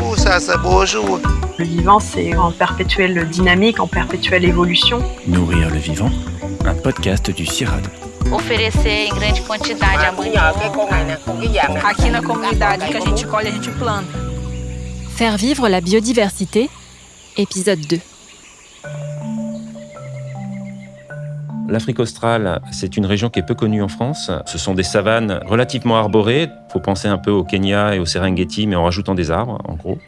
Ouh, ça, ça beau jour. Le vivant, c'est en perpétuelle dynamique, en perpétuelle évolution. Nourrir le vivant, un podcast du CIRAD. oferecer em grande quantidade amanhã. Aqui na comunidade que a gente colhe, a gente planta. Faire vivre la biodiversité, épisode 2. L'Afrique australe, c'est une région qui est peu connue en France. Ce sont des savanes relativement arborées. Il faut penser un peu au Kenya et au Serengeti, mais en rajoutant des arbres, en gros.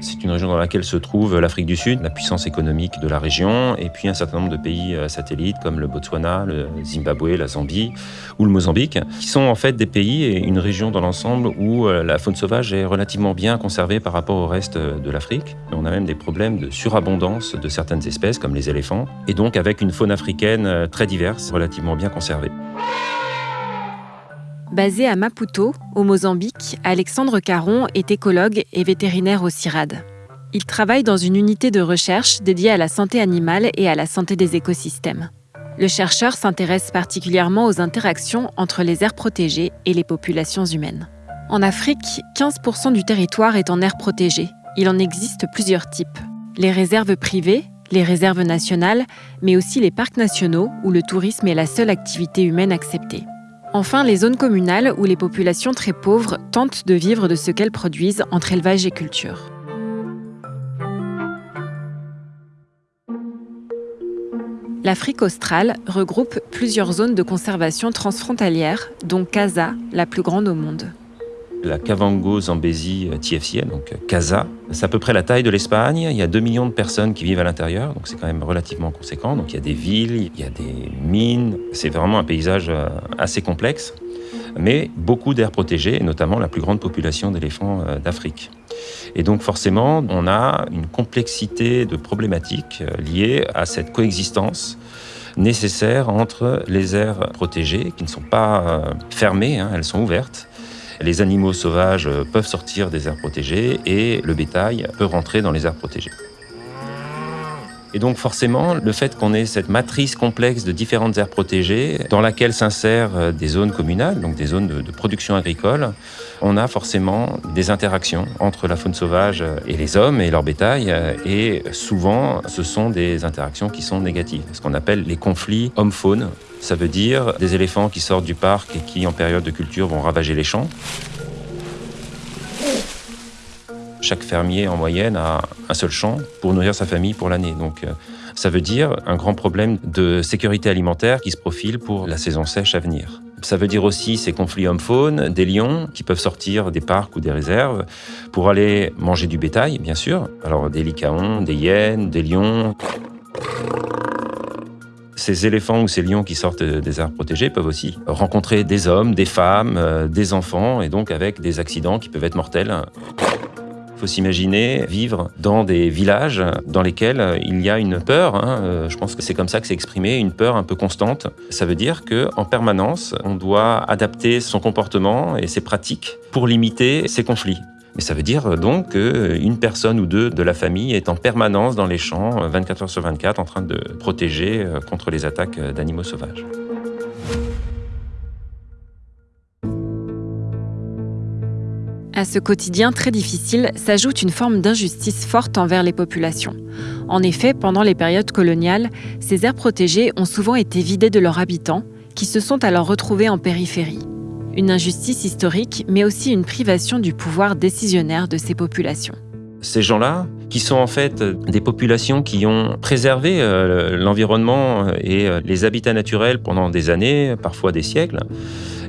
C'est une région dans laquelle se trouve l'Afrique du Sud, la puissance économique de la région, et puis un certain nombre de pays euh, satellites comme le Botswana, le Zimbabwe, la Zambie ou le Mozambique, qui sont en fait des pays et une région dans l'ensemble où euh, la faune sauvage est relativement bien conservée par rapport au reste euh, de l'Afrique. On a même des problèmes de surabondance de certaines espèces comme les éléphants, et donc avec une faune africaine très diverse, relativement bien conservée. Basé à Maputo, au Mozambique, Alexandre Caron est écologue et vétérinaire au CIRAD. Il travaille dans une unité de recherche dédiée à la santé animale et à la santé des écosystèmes. Le chercheur s'intéresse particulièrement aux interactions entre les aires protégées et les populations humaines. En Afrique, 15% du territoire est en aire protégée. Il en existe plusieurs types. Les réserves privées, les réserves nationales, mais aussi les parcs nationaux où le tourisme est la seule activité humaine acceptée. Enfin, les zones communales où les populations très pauvres tentent de vivre de ce qu'elles produisent entre élevage et culture. L'Afrique australe regroupe plusieurs zones de conservation transfrontalières, dont Casa, la plus grande au monde. La Kavango Zambezi TFCN, donc Casa, c'est à peu près la taille de l'Espagne. Il y a 2 millions de personnes qui vivent à l'intérieur, donc c'est quand même relativement conséquent. Donc il y a des villes, il y a des mines. C'est vraiment un paysage euh, assez complexe, mais beaucoup d'aires protégées, et notamment la plus grande population d'éléphants euh, d'Afrique. Et donc forcément, on a une complexité de problématiques euh, liées à cette coexistence nécessaire entre les aires protégées, qui ne sont pas fermées, hein, elles sont ouvertes, les animaux sauvages peuvent sortir des aires protégées et le bétail peut rentrer dans les aires protégées. Et donc forcément, le fait qu'on ait cette matrice complexe de différentes aires protégées, dans laquelle s'insèrent euh, des zones communales, donc des zones de, production agricole, on a forcément des interactions entre la faune sauvage et les hommes et leur bétail. Et souvent, ce sont des interactions qui sont négatives, ce qu'on appelle les conflits homme-faune. Ça veut dire des éléphants qui sortent du parc et qui, en période de culture, vont ravager les champs. Chaque fermier, en moyenne, a un seul champ pour nourrir sa famille pour l'année. Donc, euh, ça veut dire un grand problème de sécurité alimentaire qui se profile pour la saison sèche à venir. Ça veut dire aussi ces conflits hommes-faune, des lions qui peuvent sortir des parcs ou des réserves pour aller manger du bétail, bien sûr. Alors des lycaons, des hyènes, des lions. Ces éléphants ou ces lions qui sortent des aires protégées peuvent aussi rencontrer des hommes, des femmes, euh, des enfants, et donc avec des accidents qui peuvent être mortels. Il faut s'imaginer vivre dans des villages dans lesquels il y a une peur. Hein, euh, je pense que c'est comme ça que c'est exprimé, une peur un peu constante. Ça veut dire que en permanence, on doit adapter son comportement et ses pratiques pour limiter ces conflits. Mais ça veut dire donc qu'une personne ou deux de la famille est en permanence dans les champs, 24 heures sur 24, en train de protéger euh, contre les attaques d'animaux sauvages. À ce quotidien très difficile s'ajoute une forme d'injustice forte envers les populations. En effet, pendant les périodes coloniales, ces aires protégées ont souvent été vidées de leurs habitants, qui se sont alors retrouvés en périphérie. Une injustice historique, mais aussi une privation du pouvoir décisionnaire de ces populations. Ces gens-là, qui sont en fait des populations qui ont préservé euh, l'environnement et euh, les habitats naturels pendant des années, parfois des siècles,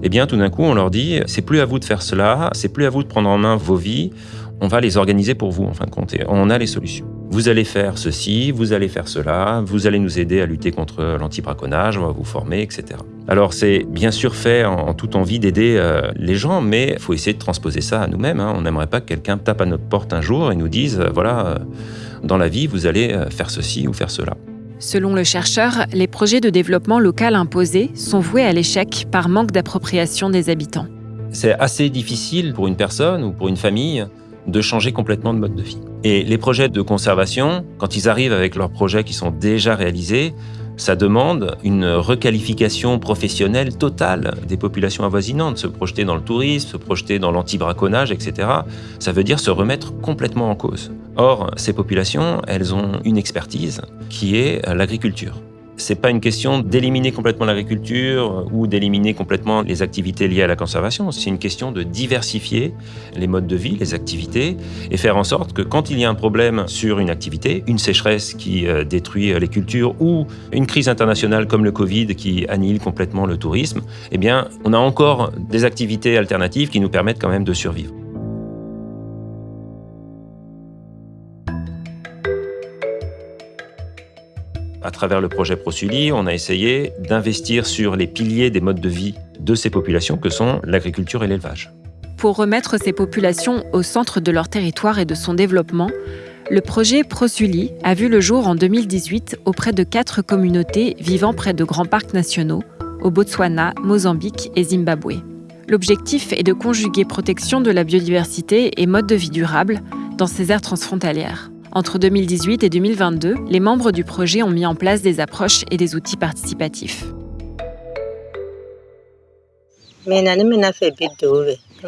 eh bien tout d'un coup on leur dit c'est plus à vous de faire cela, c'est plus à vous de prendre en main vos vies, on va les organiser pour vous en fin de compte. on a les solutions. Vous allez faire ceci, vous allez faire cela, vous allez nous aider à lutter contre l'anti-braconnage, on va vous former, etc. Alors c'est bien sûr fait en, toute envie d'aider euh, les gens, mais il faut essayer de transposer ça à nous-mêmes. Hein. On n'aimerait pas que quelqu'un tape à notre porte un jour et nous dise, euh, voilà, euh, dans la vie, vous allez faire ceci ou faire cela. Selon le chercheur, les projets de développement local imposés sont voués à l'échec par manque d'appropriation des habitants. C'est assez difficile pour une personne ou pour une famille de changer complètement de mode de vie. Et les projets de conservation, quand ils arrivent avec leurs projets qui sont déjà réalisés, Ça demande une requalification professionnelle totale des populations avoisinantes, se projeter dans le tourisme, se projeter dans l'anti-braconnage, etc. Ça veut dire se remettre complètement en cause. Or, ces populations, elles ont une expertise qui est l'agriculture. C'est pas une question d'éliminer complètement l'agriculture ou d'éliminer complètement les activités liées à la conservation. C'est une question de diversifier les modes de vie, les activités, et faire en sorte que quand il y a un problème sur une activité, une sécheresse qui euh, détruit les cultures ou une crise internationale comme le Covid qui annihile complètement le tourisme, eh bien, on a encore des activités alternatives qui nous permettent quand même de survivre. À travers le projet Prosuli, on a essayé d'investir sur les piliers des modes de vie de ces populations que sont l'agriculture et l'élevage. Pour remettre ces populations au centre de leur territoire et de son développement, le projet Prosuli a vu le jour en 2018 auprès de quatre communautés vivant près de grands parcs nationaux, au Botswana, Mozambique et Zimbabwe. L'objectif est de conjuguer protection de la biodiversité et mode de vie durable dans ces aires transfrontalières. Entre 2018 et 2022, les membres du projet ont mis en place des approches et des outils participatifs.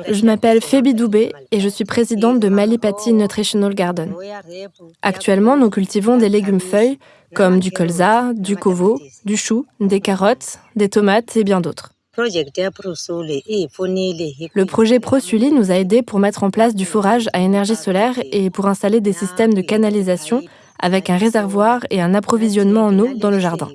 Je m'appelle Fébi Doubé et je suis présidente de Malipati Nutritional Garden. Actuellement, nous cultivons des légumes feuilles comme du colza, du kovo, du chou, des carottes, des tomates et bien d'autres. Le projet ProSuli nous a aidés pour mettre en place du forage à énergie solaire et pour installer des systèmes de canalisation avec un réservoir et un approvisionnement en eau dans le jardin.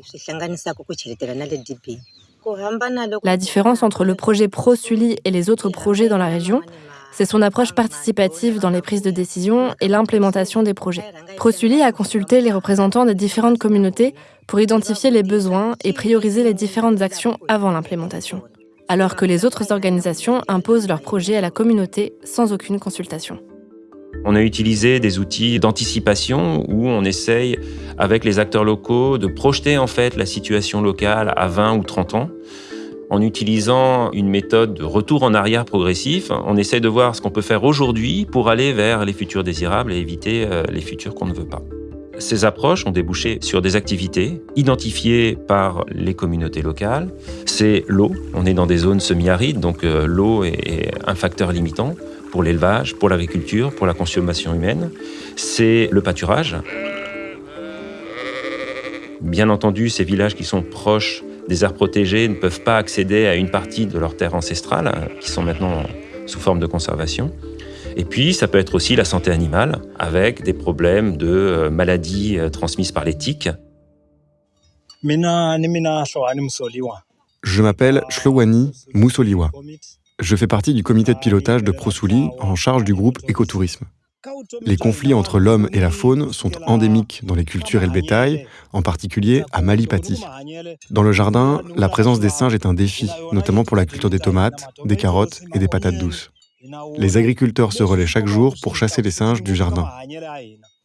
La différence entre le projet ProSuli et les autres projets dans la région, c'est son approche participative dans les prises de décision et l'implémentation des projets. ProSuli a consulté les représentants des différentes communautés pour identifier les besoins et prioriser les différentes actions avant l'implémentation, alors que les autres organisations imposent leurs projets à la communauté sans aucune consultation. On a utilisé des outils d'anticipation où on essaye, avec les acteurs locaux, de projeter en fait la situation locale à 20 ou 30 ans. En utilisant une méthode de retour en arrière progressif, on essaie de voir ce qu'on peut faire aujourd'hui pour aller vers les futurs désirables et éviter euh, les futurs qu'on ne veut pas. Ces approches ont débouché sur des activités identifiées par les communautés locales. C'est l'eau. On est dans des zones semi-arides, donc euh, l'eau est un facteur limitant pour l'élevage, pour l'agriculture, pour la consommation humaine. C'est le pâturage. Bien entendu, ces villages qui sont proches des aires protégées ne peuvent pas accéder à une partie de leurs terres ancestrales, hein, qui sont maintenant sous forme de conservation. Et puis, ça peut être aussi la santé animale, avec des problèmes de euh, maladies euh, transmises par les tiques. Je m'appelle Shlowani Moussoliwa. Je fais partie du comité de pilotage de Prosouli en charge du groupe écotourisme. Les conflits entre l'homme et la faune sont endémiques dans les cultures et le bétail, en particulier à Malipati. Dans le jardin, la présence des singes est un défi, notamment pour la culture des tomates, des carottes et des patates douces. Les agriculteurs se relaient chaque jour pour chasser les singes du jardin.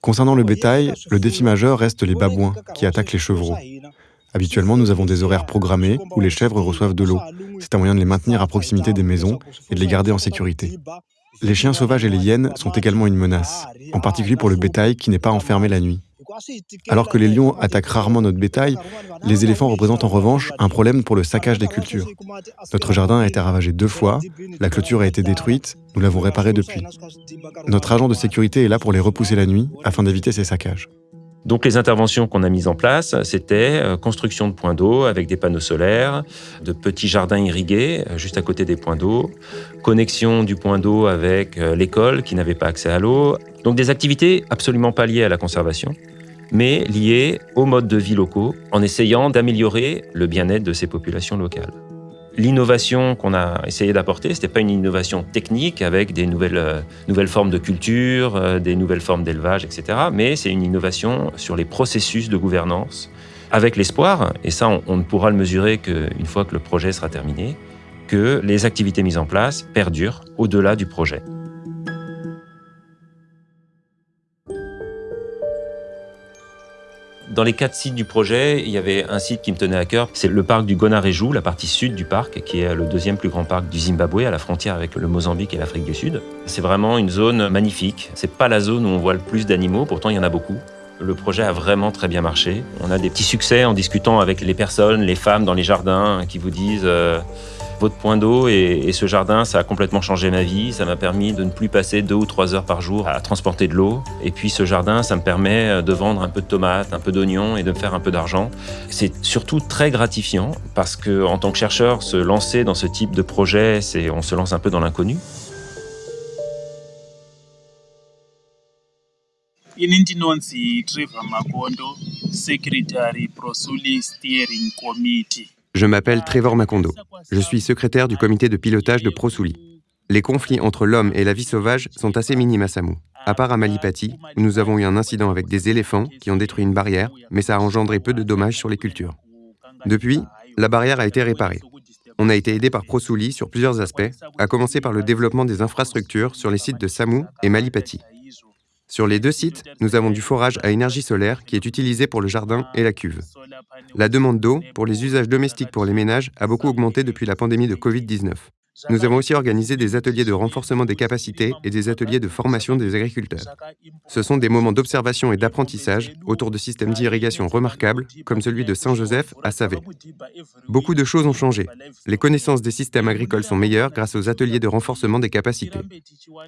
Concernant le bétail, le défi majeur reste les babouins qui attaquent les chevreaux. Habituellement, nous avons des horaires programmés où les chèvres reçoivent de l'eau. C'est un moyen de les maintenir à proximité des maisons et de les garder en sécurité. Les chiens sauvages et les hyènes sont également une menace, en particulier pour le bétail qui n'est pas enfermé la nuit. Alors que les lions attaquent rarement notre bétail, les éléphants représentent en revanche un problème pour le saccage des cultures. Notre jardin a été ravagé deux fois, la clôture a été détruite, nous l'avons réparée depuis. Notre agent de sécurité est là pour les repousser la nuit afin d'éviter ces saccages. Donc les interventions qu'on a mises en place, c'était euh, construction de points d'eau avec des panneaux solaires, de petits jardins irrigués euh, juste à côté des points d'eau, connexion du point d'eau avec euh, l'école qui n'avait pas accès à l'eau. Donc des activités absolument pas liées à la conservation, mais liées aux modes de vie locaux, en essayant d'améliorer le bien-être de ces populations locales. L'innovation qu'on a essayé d'apporter, ce n'était pas une innovation technique avec des nouvelles, euh, nouvelles formes de culture, euh, des nouvelles formes d'élevage, etc. Mais c'est une innovation sur les processus de gouvernance, avec l'espoir, et ça on, ne pourra le mesurer qu'une fois que le projet sera terminé, que les activités mises en place perdurent au-delà du projet. Dans les quatre sites du projet, il y avait un site qui me tenait à cœur, c'est le parc du Gonareju, la partie sud du parc, qui est le deuxième plus grand parc du Zimbabwe, à la frontière avec le Mozambique et l'Afrique du Sud. C'est vraiment une zone magnifique. C'est pas la zone où on voit le plus d'animaux, pourtant il y en a beaucoup. le projet a vraiment très bien marché. On a des petits succès en discutant avec les personnes, les femmes dans les jardins qui vous disent euh, votre point d'eau et, ce jardin, ça a complètement changé ma vie. Ça m'a permis de ne plus passer deux ou trois heures par jour à transporter de l'eau. Et puis ce jardin, ça me permet de vendre un peu de tomates, un peu d'oignons et de me faire un peu d'argent. C'est surtout très gratifiant parce que en tant que chercheur, se lancer dans ce type de projet, c'est on se lance un peu dans l'inconnu. Je m'appelle Trevor Macondo. Je suis secrétaire du comité de pilotage de ProSouli. Les conflits entre l'homme et la vie sauvage sont assez minimes à Samu, à part à Malipati, nous avons eu un incident avec des éléphants qui ont détruit une barrière, mais ça a engendré peu de dommages sur les cultures. Depuis, la barrière a été réparée. On a été aidé par ProSouli sur plusieurs aspects, à commencer par le développement des infrastructures sur les sites de Samu et Malipati. Sur les deux sites, nous avons du forage à énergie solaire qui est utilisé pour le jardin et la cuve. La demande d'eau pour les usages domestiques pour les ménages a beaucoup augmenté depuis la pandémie de Covid-19. Nous avons aussi organisé des ateliers de renforcement des capacités et des ateliers de formation des agriculteurs. Ce sont des moments d'observation et d'apprentissage autour de systèmes d'irrigation remarquables, comme celui de Saint-Joseph à Savé. Beaucoup de choses ont changé. Les connaissances des systèmes agricoles sont meilleures grâce aux ateliers de renforcement des capacités.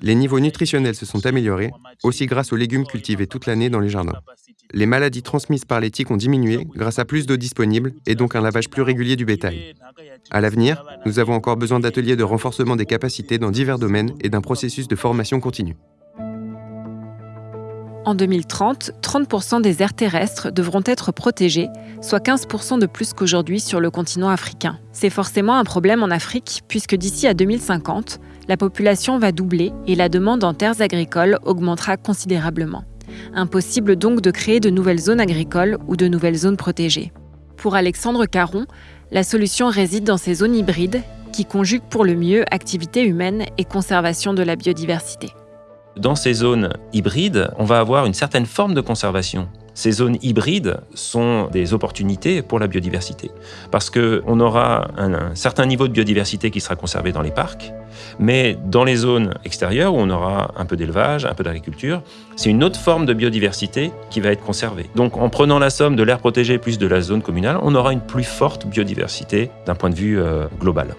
Les niveaux nutritionnels se sont améliorés, aussi grâce aux légumes cultivés toute l'année dans les jardins. Les maladies transmises par les tiques ont diminué grâce à plus d'eau disponible et donc un lavage plus régulier du bétail. À l'avenir, nous avons encore besoin d'ateliers de renforcement des capacités dans divers domaines et d'un processus de formation continue. En 2030, 30% des aires terrestres devront être protégées, soit 15% de plus qu'aujourd'hui sur le continent africain. C'est forcément un problème en Afrique, puisque d'ici à 2050, la population va doubler et la demande en terres agricoles augmentera considérablement. Impossible donc de créer de nouvelles zones agricoles ou de nouvelles zones protégées. Pour Alexandre Caron, la solution réside dans ces zones hybrides qui conjuguent pour le mieux activité humaine et conservation de la biodiversité. Dans ces zones hybrides, on va avoir une certaine forme de conservation. Ces zones hybrides sont des opportunités pour la biodiversité, parce qu'on aura un, certain niveau de biodiversité qui sera conservé dans les parcs, mais dans les zones extérieures où on aura un peu d'élevage, un peu d'agriculture, c'est une autre forme de biodiversité qui va être conservée. Donc en prenant la somme de l'air protégé plus de la zone communale, on aura une plus forte biodiversité d'un point de vue euh, global.